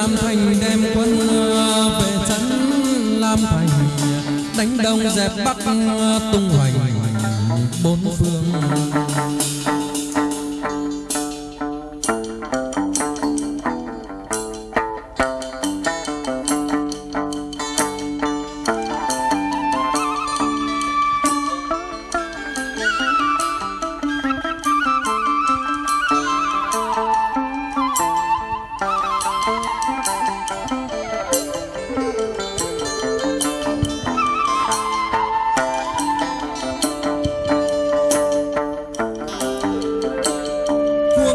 Lam Thành đem quân ờ, về trấn Lam Thành. Đánh đông dẹp bắc ờ, tung hoành bốn phương.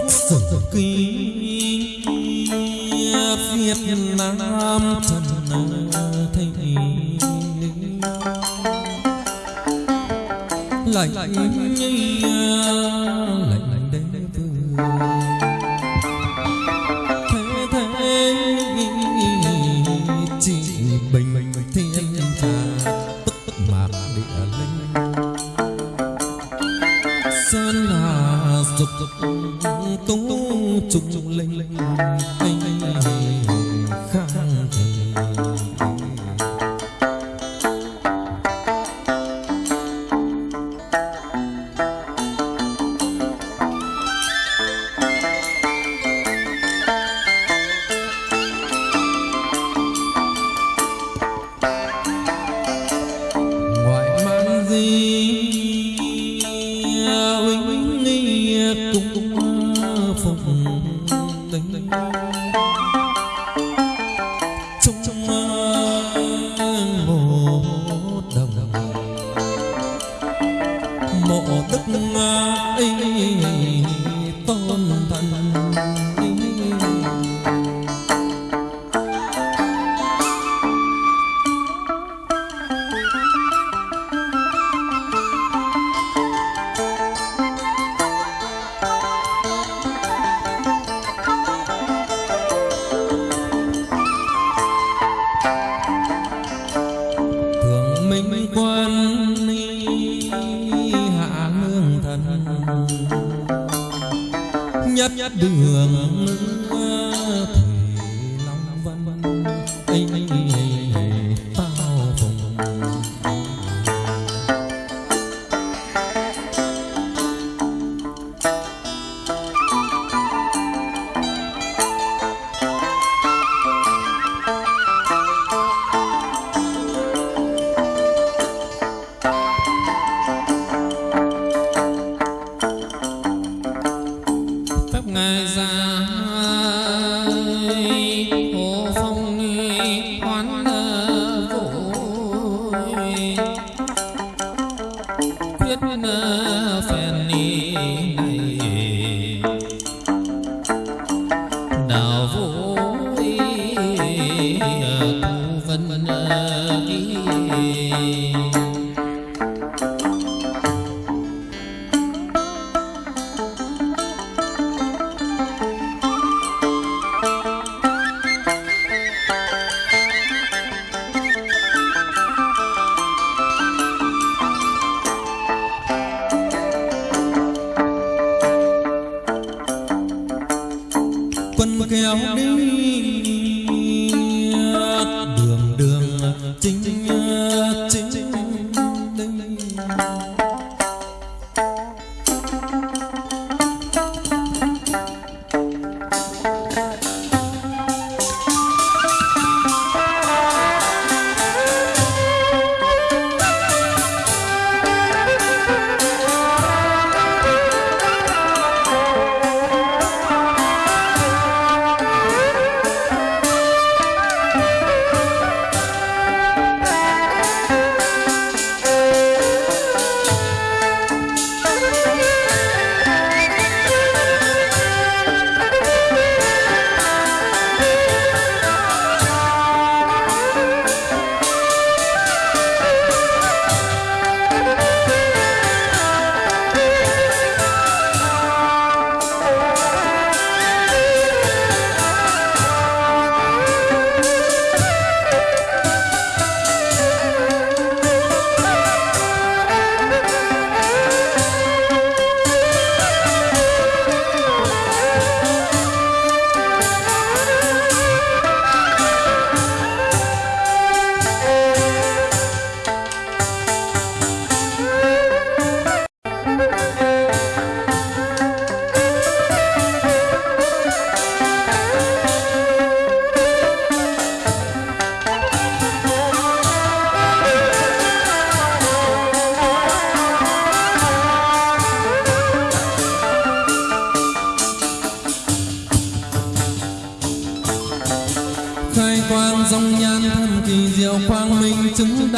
sử ký việt nam trần thịnh lạnh lạnh hương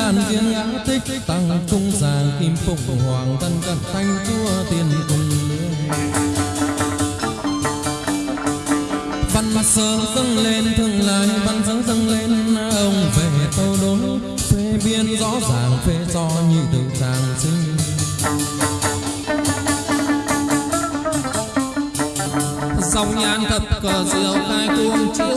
đàn thiên ngã tích tăng trung giàng kim phụng hoàng tân cận thanh chúa tiền cùng văn sơ dâng lên, thương lai văn sơ dâng lên, ông về tâu đối phê biên rõ ràng, phê do như từ tràng sinh. Song nhan thập cờ diệu khai cuồng chiếu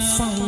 phong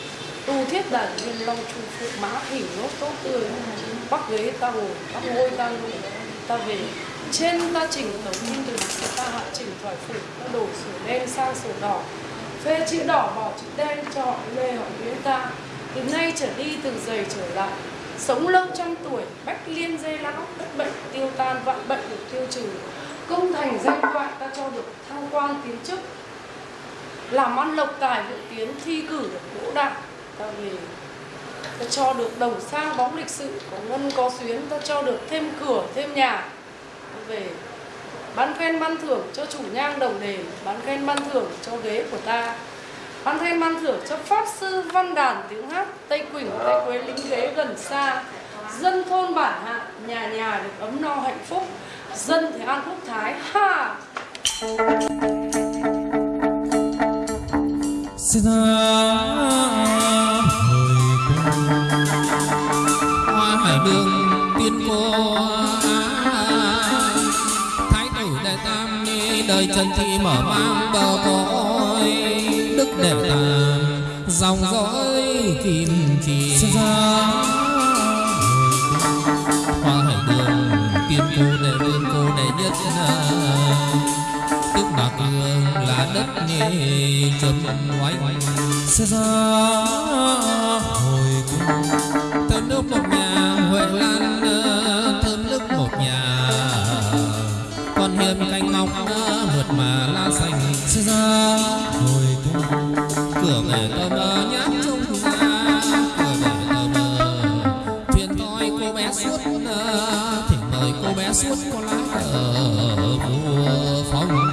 tu thiết đàn viên long chu phụ má hình nốt tốt tươi. Bắc ghế ta ngồi bắc ngôi ta ngồi ta về. Trên ta chỉnh tấu kim từ ta hạ chỉnh thoại phủ, ta đổ sổ đen sang sổ đỏ. Phê chữ đỏ bỏ chữ đen cho họ lê họ nguyễn ta. Từ nay trở đi từ giày trở lại. Sống lâu trăm tuổi, bách liên dây lão bất bệnh, tiêu tan, vạn bệnh được tiêu trừ. Công thành danh thoại ta cho được thăng quan tiến chức. Làm ăn lộc tài, vượng tiến thi cử được đỗ đạt ta cho được đồng sang bóng lịch sử có ngân có tuyến ta cho được thêm cửa, thêm nhà. Về, bán khen ban thưởng cho chủ nhang đồng đề, bán khen ban thưởng cho ghế của ta. Bán khen ban thưởng cho pháp sư văn đàn tiếng hát tây quỳnh, tây quế lính ghế gần xa. Dân thôn bản hạ, nhà nhà được ấm no hạnh phúc. Dân thì ăn quốc thái, ha! Xin đời trần thị mở mang bờ cõi đức đệ tam dòng dõi kim chỉ. Hoa hải đường tiên cô đệ vương cô đệ nhất tức bạc hương là đất nghe chấm oanh sẽ ra hồi cung thơm nước một nhà huệ lan thơm nước một nhà. Con hiền canh xanh sẽ ra hồi cung. Cửa về tơ mơ nhát trung ra cửa về tơ mơ thuyền toi cô bé suốt thỉnh mời đời cô bé suốt có lá ở vua phong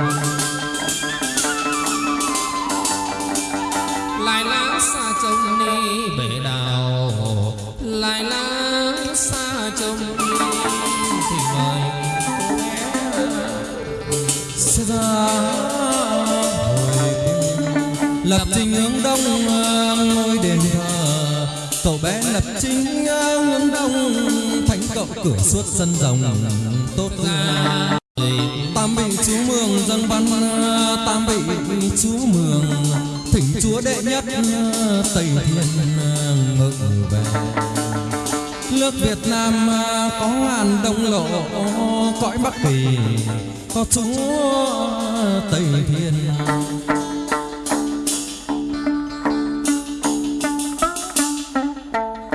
lại lá xa trông đi bể đào. Lại lá xa trông đi thì mời cô bé. Sẽ ra lập trình hướng đông ngôi đền thờ. Cậu bé lập chính hướng đông, thánh cậu cửa suốt sân rồng tốt ra. Tam vị chú mường dân văn, tam vị chú mường, thỉnh chúa đệ nhất tây thiên ngự về. Nước Việt Nam có ngàn đông lộ, cõi Bắc Kỳ có chúa Tây Thiên.